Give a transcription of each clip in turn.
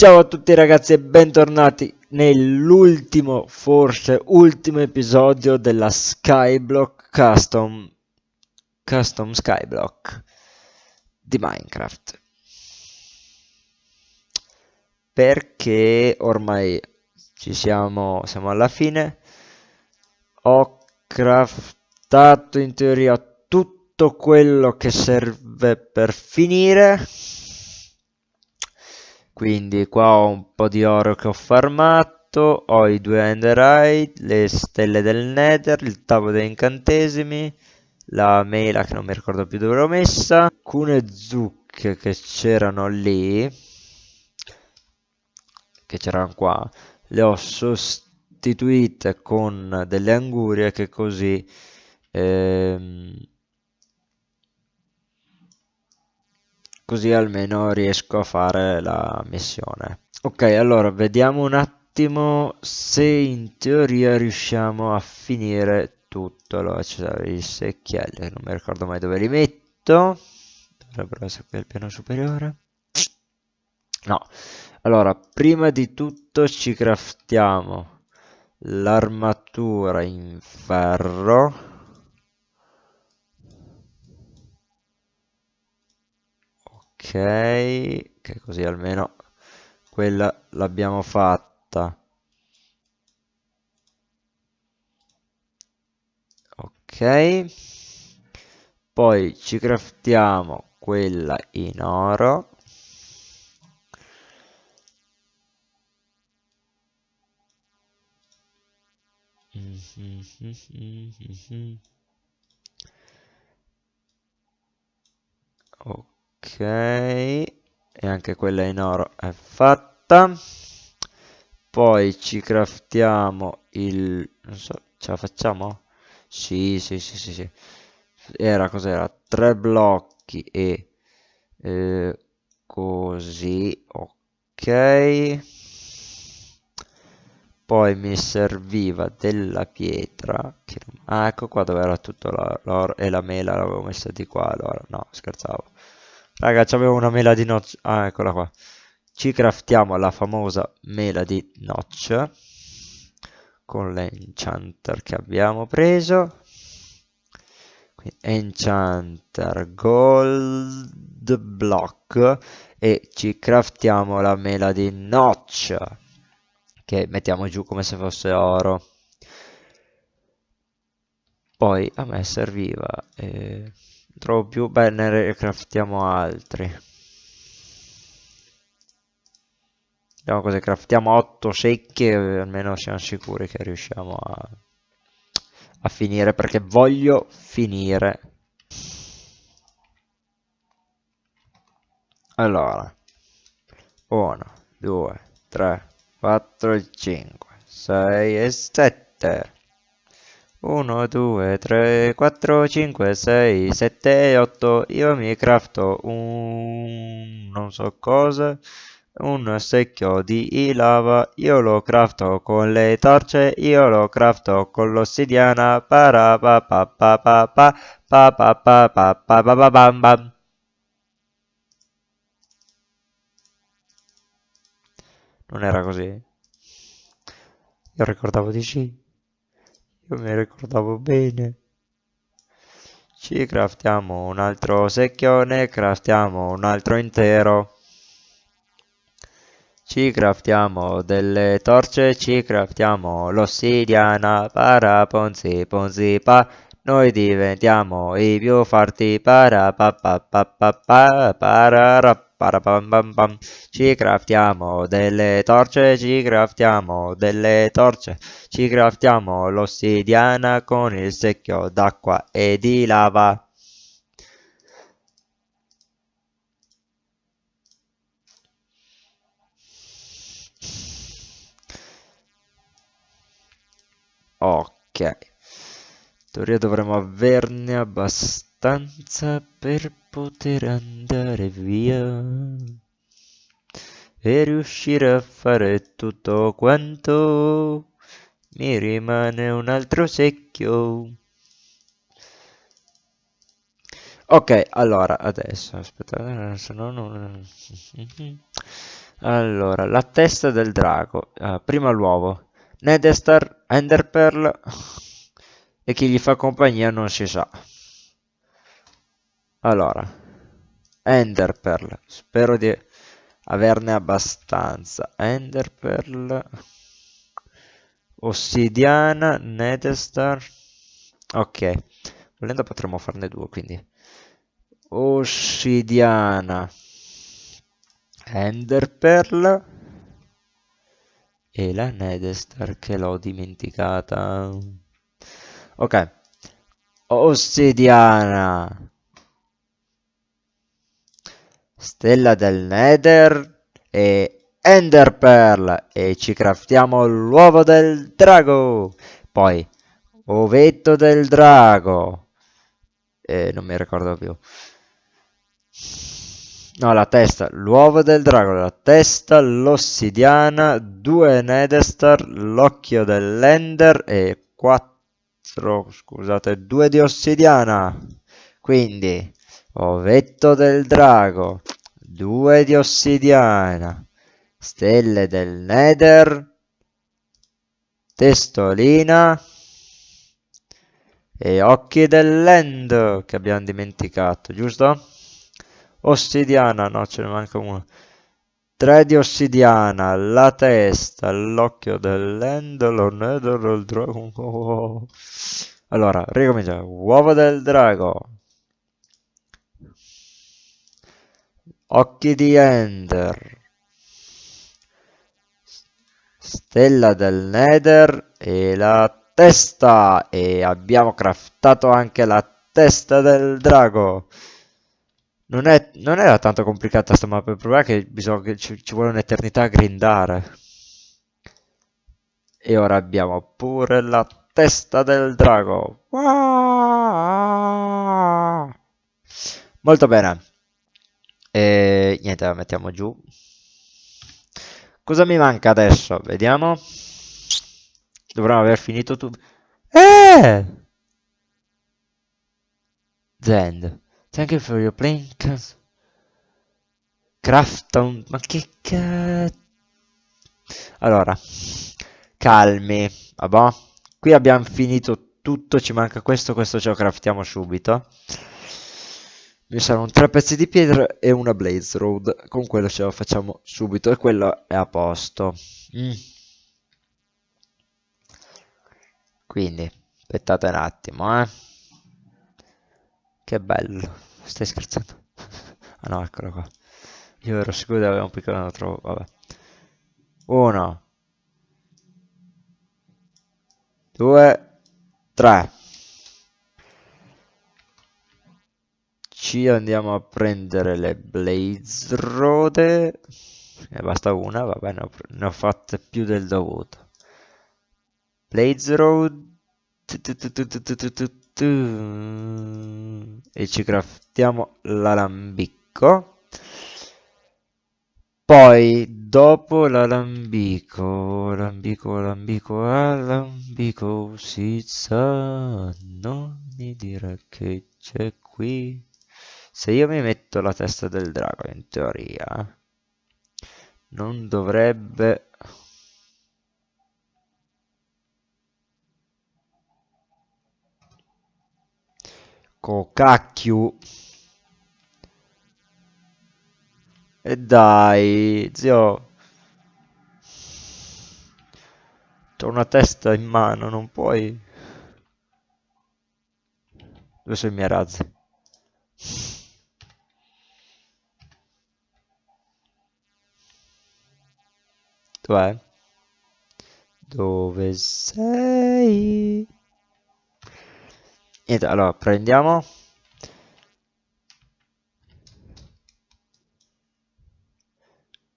Ciao a tutti ragazzi e bentornati nell'ultimo, forse ultimo episodio della Skyblock Custom Custom Skyblock di Minecraft. Perché ormai ci siamo, siamo alla fine. Ho craftato in teoria tutto quello che serve per finire quindi qua ho un po' di oro che ho farmato ho i due enderite le stelle del nether il tavolo degli incantesimi la mela che non mi ricordo più dove l'ho messa alcune zucche che c'erano lì che c'erano qua le ho sostituite con delle angurie che così ehm, così almeno riesco a fare la missione. Ok, allora vediamo un attimo se in teoria riusciamo a finire tutto. Allora c'è i secchielli, non mi ricordo mai dove li metto. Dovrebbero essere qui al piano superiore. No, allora prima di tutto ci craftiamo l'armatura in ferro che così almeno quella l'abbiamo fatta. Ok. Poi ci craftiamo quella in oro. Ok ok e anche quella in oro è fatta poi ci craftiamo il non so ce la facciamo? sì sì sì sì, sì. era cos'era? tre blocchi e eh, così ok poi mi serviva della pietra ah ecco qua dove era tutto l'oro e la mela l'avevo messa di qua allora no scherzavo Raga, c'avevo una mela di notch. Ah, eccola qua. Ci craftiamo la famosa mela di notch. Con l'enchanter che abbiamo preso. Quindi, enchanter gold block. E ci craftiamo la mela di notch. Che mettiamo giù come se fosse oro. Poi a me serviva... Eh trovo più bene ne craftiamo altri. Vediamo cosa craftiamo. 8 secche almeno siamo sicuri che riusciamo a, a finire perché voglio finire. Allora. 1 2 3 4 5 6 e 7 1, 2, 3, 4, 5, 6, 7, 8. Io mi crafto un... non so cosa. Un secchio di lava. Io lo crafto con le torce. Io lo crafto con l'ossidiana. Para pa pa pa pa pa pa. Non era così? Io ricordavo di sì. Io mi ricordavo bene. Ci craftiamo un altro secchione, craftiamo un altro intero. Ci craftiamo delle torce, ci craftiamo l'ossidiana, para ponzi ponzi pa. Noi diventiamo i più forti, para pa pa pa pa pa, para rap Parapam Ci craftiamo delle torce, ci craftiamo delle torce, ci craftiamo l'ossidiana con il secchio d'acqua e di lava. Ok, teoria dovremmo averne abbastanza per poter andare via e riuscire a fare tutto quanto mi rimane un altro secchio ok allora adesso aspetta se no non Allora, la testa del drago. Uh, prima l'uovo. Nedestar, Enderpearl e chi gli fa compagnia non si sa. Allora, Enderpearl. Spero di averne abbastanza. Enderpearl. Ossidiana, Nedestar. Ok. Volendo potremmo farne due, quindi. Ossidiana. Enderpearl e la Nedestar che l'ho dimenticata. Ok. Ossidiana. Stella del Nether e Enderpearl e ci craftiamo l'uovo del drago. Poi ovetto del drago. E non mi ricordo più. No, la testa, l'uovo del drago, la testa, l'ossidiana, due Nedestar, l'occhio dell'Ender e quattro, scusate, due di ossidiana. Quindi, ovetto del drago, due di ossidiana, stelle del Nether, testolina e occhi dell'End che abbiamo dimenticato, giusto? Ossidiana, no, ce ne manca uno. 3 di ossidiana, la testa, l'occhio dell'endolo, nether, il drago. Allora, ricominciamo. Uovo del drago. Occhi di Ender. Stella del Nether e la testa. E abbiamo craftato anche la testa del drago. Non, è, non era tanto complicata sta mappa, il problema è che, bisogna, che ci, ci vuole un'eternità a grindare. E ora abbiamo pure la testa del drago. Molto bene. E niente, la mettiamo giù. Cosa mi manca adesso? Vediamo. Dovremmo aver finito tutto. Eh! Zend. Thank you for your playing. Crafton. Ma che cazzo. Allora. Calmi. Vabbè. Qui abbiamo finito tutto. Ci manca questo. Questo ce lo craftiamo subito. Mi saranno tre pezzi di pietra e una blaze road. Con quello ce lo facciamo subito. E quello è a posto. Mm. Quindi. Aspettate un attimo, eh. Che bello. Stai scherzando? ah no, eccolo qua. Io ero sicuro di avere un piccolo trovo. Vabbè. Uno. Due. Tre. Ci andiamo a prendere le Blaze Rode. E basta una, vabbè, ne ho, ne ho fatte più del dovuto. Blaze Road e ci craftiamo l'alambicco. Poi dopo l'alambico alambico alambico alambico si sa non mi dire che c'è qui. Se io mi metto la testa del drago in teoria non dovrebbe Cocacchio. E dai, zio. C'ho una testa in mano, non puoi... Dove sono i miei razzi? Dov'è? Dove sei? Niente, allora prendiamo.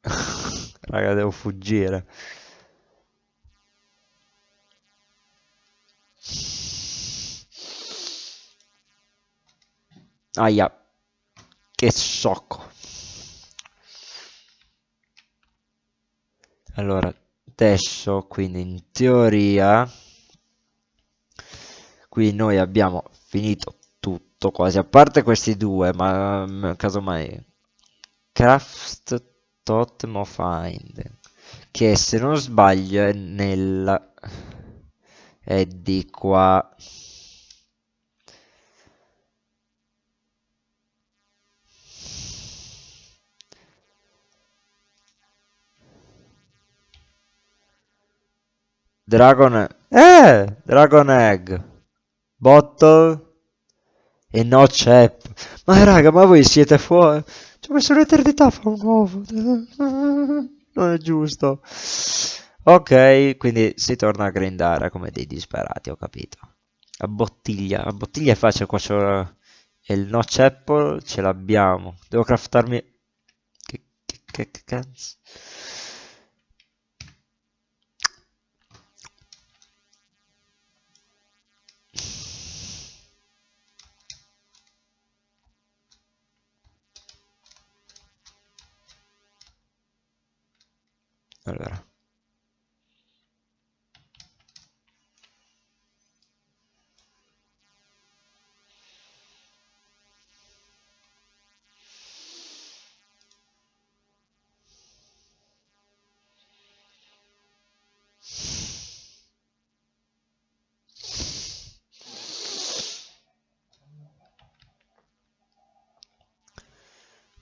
Raga, devo fuggire. Aia. Che socco. Allora, adesso, quindi in teoria qui noi abbiamo finito tutto quasi a parte questi due ma mm, casomai craft Totem of Hind, che se non sbaglio è nella... è di qua. Dragon... Eh! Dragon Egg! Bottle... E no c'è... Ma raga, ma voi siete fuori... Ci ho messo un'eternità a fare un uovo. Non è giusto. Ok, quindi si torna a grindare come dei disperati, ho capito. A bottiglia, a bottiglia è facile, qua c'è il notch apple, ce l'abbiamo. Devo craftarmi... Che, che, che, che cazzo? Allora.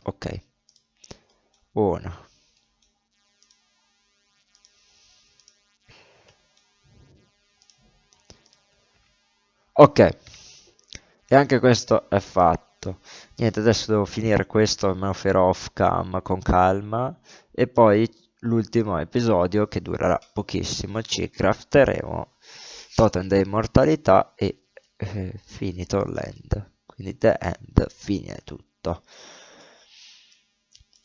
Ok. Uno. Ok. E anche questo è fatto. Niente, adesso devo finire questo, me lo farò off cam con calma. E poi l'ultimo episodio che durerà pochissimo, ci crafteremo Totem da immortalità e eh, finito l'end. Quindi the end, fine tutto.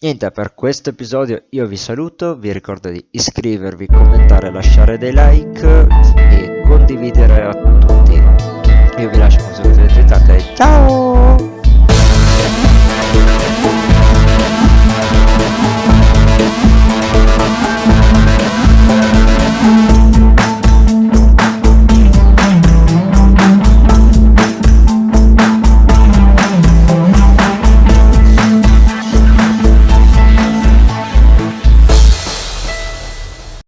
Niente, per questo episodio io vi saluto, vi ricordo di iscrivervi, commentare, lasciare dei like e condividere a tutti. Io vi lascio con un saluto di ciao!